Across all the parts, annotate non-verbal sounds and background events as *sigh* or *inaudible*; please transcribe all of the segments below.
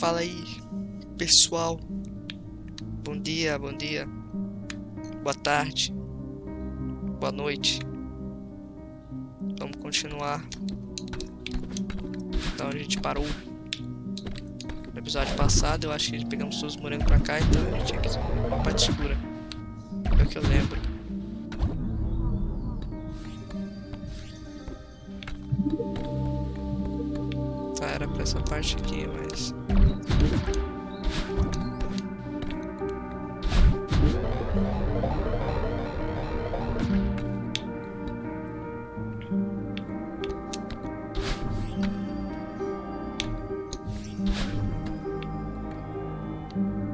Fala aí, pessoal. Bom dia, bom dia. Boa tarde. Boa noite. Vamos continuar. Então a gente parou. No episódio passado eu acho que pegamos todos os morangos pra cá, então a gente tinha que ir uma parte escura. É o que eu lembro. Pra essa parte aqui, mas... Não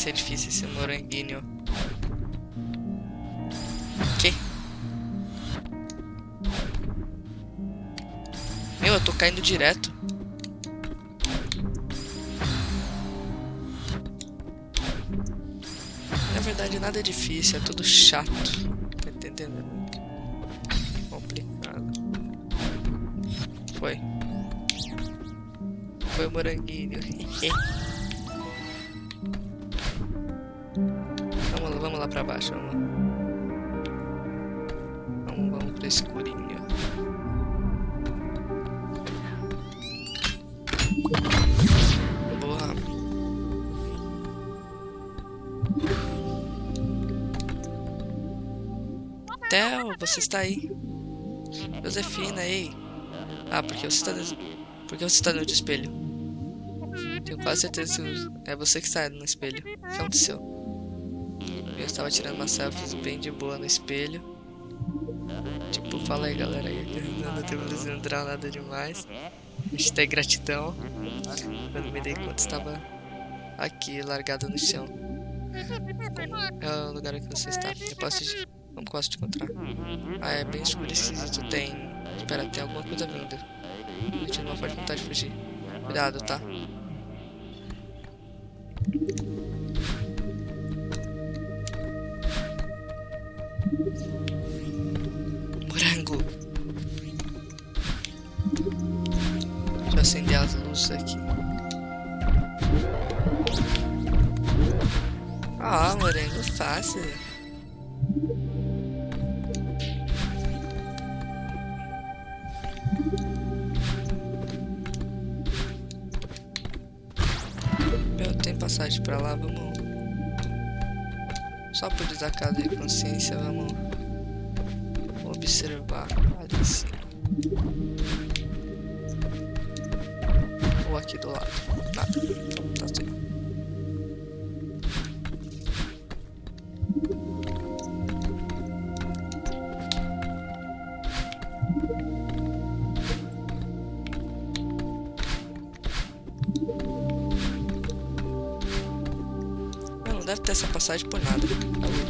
Ser difícil esse moranguinho. Que? Meu, eu tô caindo direto. Na verdade, nada é difícil, é tudo chato. Tá entendendo? Complicado. Foi. Foi o moranguinho. *laughs* lá, pra baixo, vamos lá. Vamos, vamos pro escurinho. Boa. Theo, você está aí? Josefina, ei. Ah, porque você está... des- Porque você está no espelho? Tenho quase certeza que é você que está no espelho. O que aconteceu? Eu estava tirando uma selfie bem de boa no espelho. Tipo, fala aí galera *laughs* não, não temos não entrar nada demais. Hashtag gratidão. Quando me dei conta estava aqui, largado no chão. é o lugar que você está. Eu posso te... Não posso te encontrar. Ah, é bem escuro esquisito. Tem... Espera, tem alguma coisa vindo. A gente não pode vontade de fugir. Cuidado, tá? Ah, morango fácil. Eu tenho passagem pra lá, vamos. Só por desacato de consciência, vamos observar ali cima. Ou aqui do lado. Nada. Não, deve ter essa passagem por nada.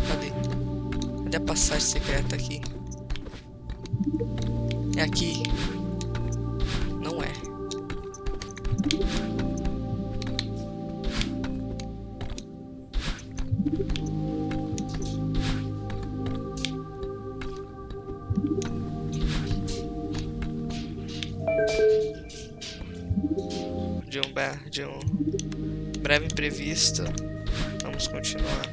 Cadê? Cadê a passagem secreta aqui? É aqui. Não é. De um, de um breve imprevisto, vamos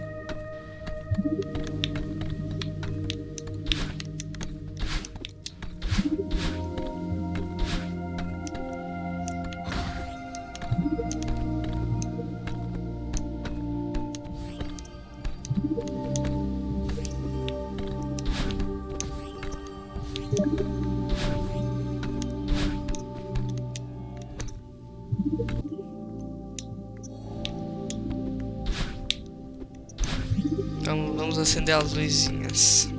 acender as luzinhas.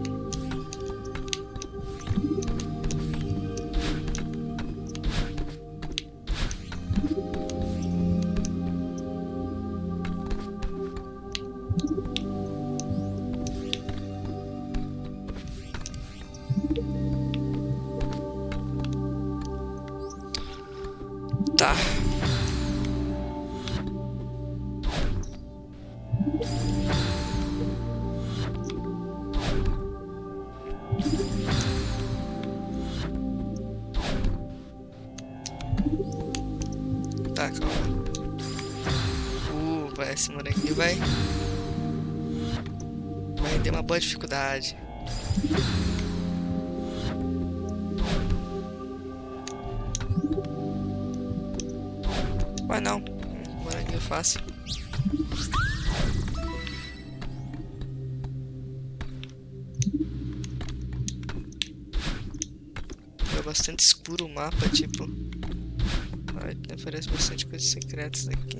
Tá, calma. Uh, vai, esse moleque vai. Vai ter uma boa dificuldade. Vai não. Moranguinho é fácil. É bastante escuro o mapa, tipo. Aparece bastante coisas secretas aqui.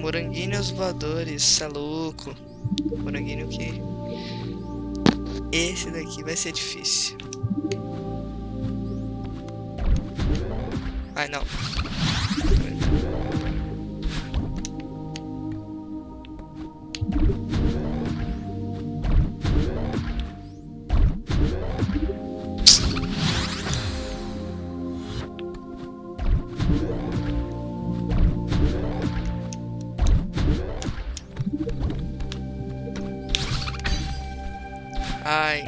Moranguinhos voadores, é louco. Moranguinho que. Esse daqui vai ser difícil. Ai não. Ai.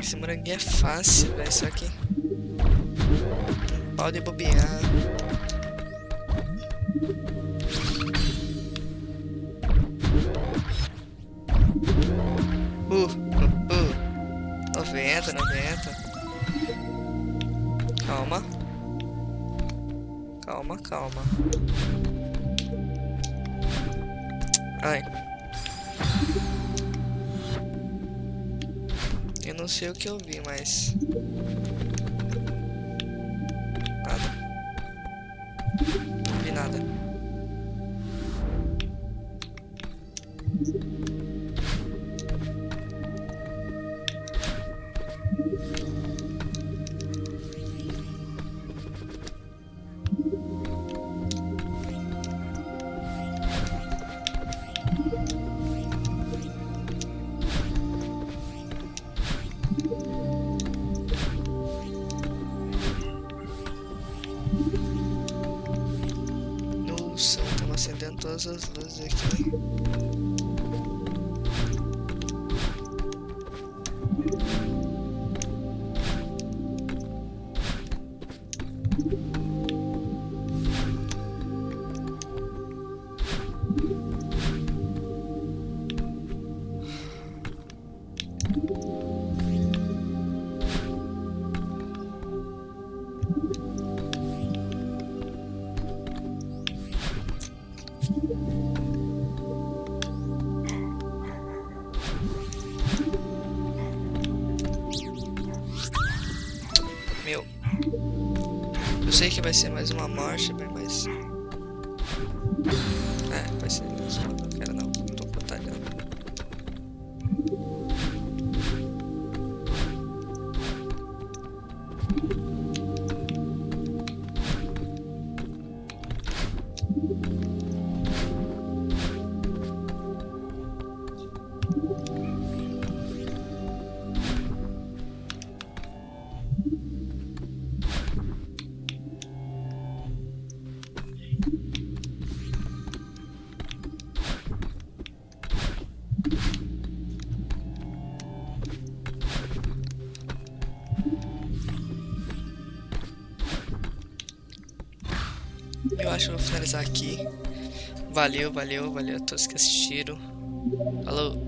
Esse moranguinho é fácil, velho. Só que. Pode bobear. Calma. Ai. Eu não sei o que eu vi, mas... Nada. Não vi nada. Nossa, hızlı hızlı zekli. Meu. Eu sei que vai ser mais uma morte, mas. É, vai ser mais uma. Não acho que vou finalizar aqui. Valeu, valeu, valeu a todos que assistiram. Falou!